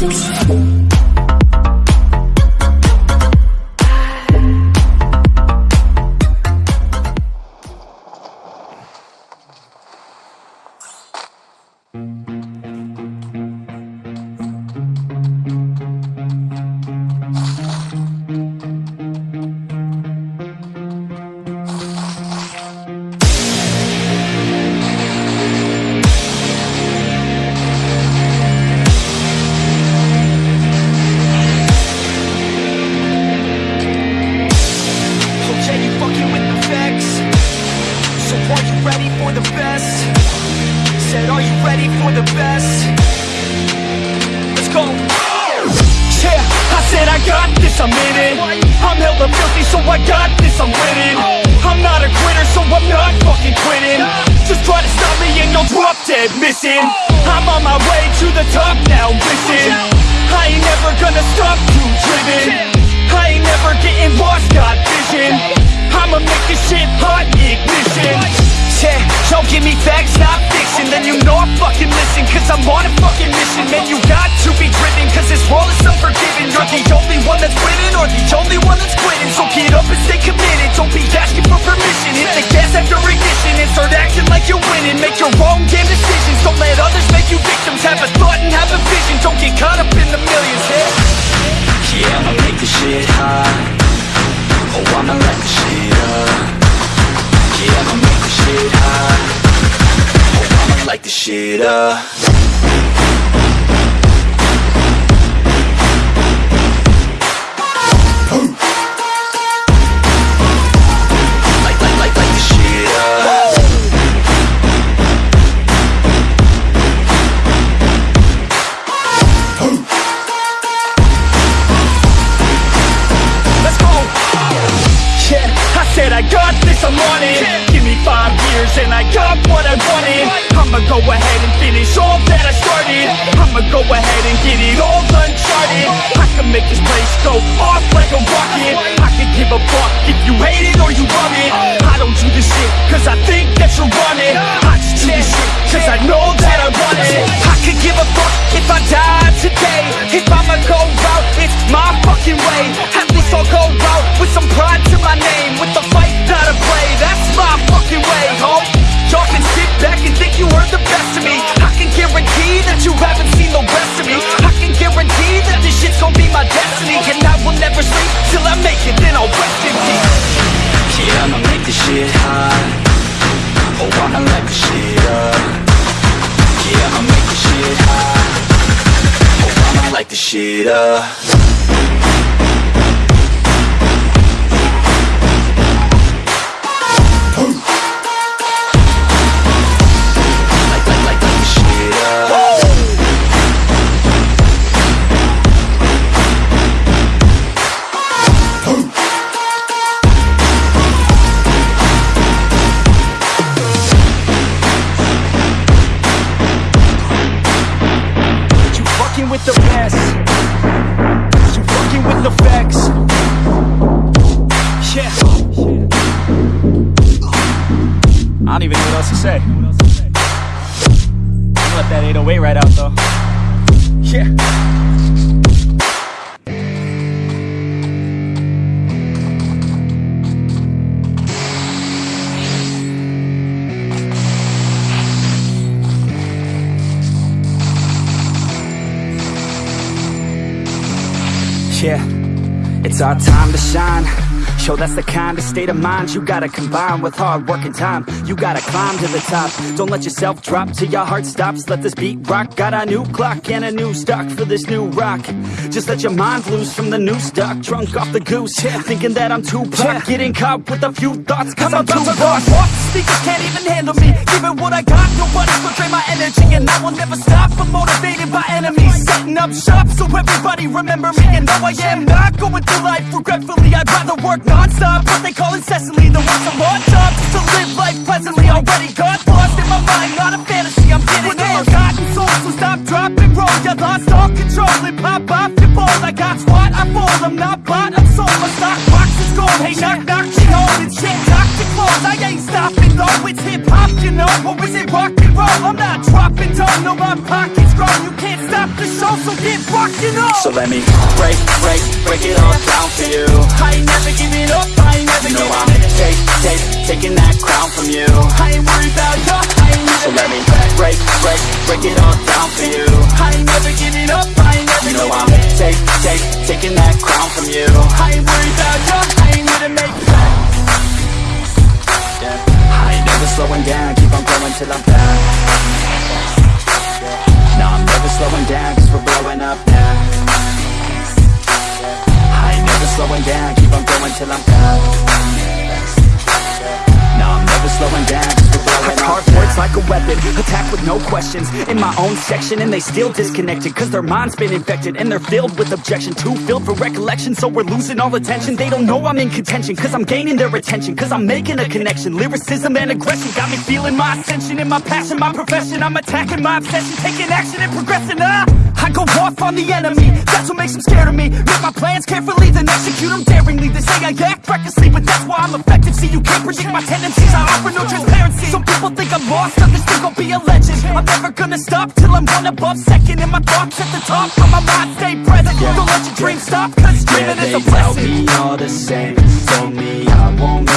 对不起 I got this, I'm in it. I'm hella filthy, so I got this, I'm winning. I'm not a quitter, so I'm not fucking quitting. Just try to stop me and you'll drop dead missing. I'm on my way to the top now, listen. I ain't never gonna stop, too driven. I ain't never getting lost, got vision I'ma make this shit hot, ignition Yeah, y'all give me facts, not fiction Then you know I fucking listen Cause I'm on a fucking the only one that's quitting So get up and stay committed. Don't be asking for permission. Hit the gas after ignition And start acting like you're winning. Make your own damn decisions. Don't let others make you victims. Have a thought and have a vision. Don't get caught up in the millions, yeah. Yeah, I'ma make this shit hot. Oh, I'ma light this shit up. Yeah, I'ma make this shit hot. Oh, I'ma light this shit up said I got this, I'm on it. Give me five years and I got what I wanted. I'ma go ahead and finish all that I started. I'ma go ahead and get it all uncharted. I can make this place go off like a rocket. I can give a fuck if you hate it or you love it. I don't do this shit cause I think that you're on it. I just do this shit cause I know that I want it. I could give a fuck if I die today. If I'ma go out, it's my fucking way. At least I'll go out with some pride shit up I don't even know what else to say. I'll let that 808 right out though. Yeah. Yeah, it's our time to shine. Show that's the kind of state of mind you gotta combine with hard work and time. You gotta climb to the top. Don't let yourself drop till your heart stops. Let this beat rock. Got a new clock and a new stock for this new rock. Just let your mind loose from the new stock. Drunk off the goose, yeah. thinking that I'm too pop. Getting caught with a few thoughts, cause I'm, too lost. Speakers can't even handle me. Giving what I got, nobody will drain my energy. And I will never stop. I'm motivated by enemies. Setting up shop so everybody remember me. And though I am not going through life regretfully, I'd rather work non-stop. What they call incessantly, the work some hard jobs to live life pleasantly. Already got lost in my mind, not a fantasy. I'm getting there. Forgotten souls, so stop, drop, and roll. You lost all control and pop off your ball. I got squat, I fall. I'm not bought, I'm sold. My stock box is gold. Hey, knock, knock, she home. It's shit, knock your clothes. I ain't stopping though It's hip-hop, you know, or is it rock and roll? I'm not dropping down, no, my pocket's rockin' on So let me break, break, break it all down for you. I ain't never giving up, I ain't never You know I'm take, take, taking that crown from you. I ain't worried about you, I ain't never So let me break, break, break it all down for you. I ain't never giving up, I ain't never You know I'm take, take, taking that crown from you. I ain't worried about you, I ain't here to make plans yeah. I ain't never slowing down, keep on going till I'm down No, I'm never slowing down, slowing down, keep on going till I'm I'm never slowing down, we're blowing I carve words like a weapon, attack with no questions. In my own section and they still disconnected Cause their mind's been infected and they're filled with objection. Too filled for recollection so we're losing all attention. They don't know I'm in contention cause I'm gaining their attention Cause I'm making a connection, lyricism and aggression Got me feeling my ascension in my passion, my profession. I'm attacking my obsession, taking action and progressing ah! I go off on the enemy, that's what makes them scared of me. Make my plans carefully, then execute them daringly. They say I act recklessly, but that's why I'm effective. See, you can't predict my tendencies, I offer no transparency. Some people think I'm lost, others think I'll be a legend. I'm never gonna stop till I'm one above second And my thoughts at the top, but my mind. Stay present. Don't let your dreams stop, cause dreaming they is a tell blessing me all the same. Told me I won't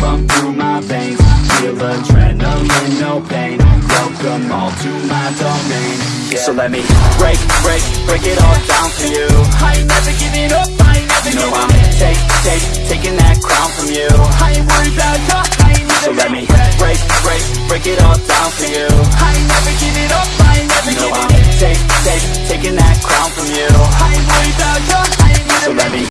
pump through my veins. Feel adrenaline, no pain. Welcome all to my domain. Yeah. So let me break, break, break it all down for you. I ain't never giving up, I ain't never you know I'm take, take, taking that crown from you. I ain't worried about you, I ain't never So let me break, break, break it all down for you. I ain't never giving up, I ain't never you know I'm take, take, taking that crown from you. I ain't worried about you, I ain't never So let me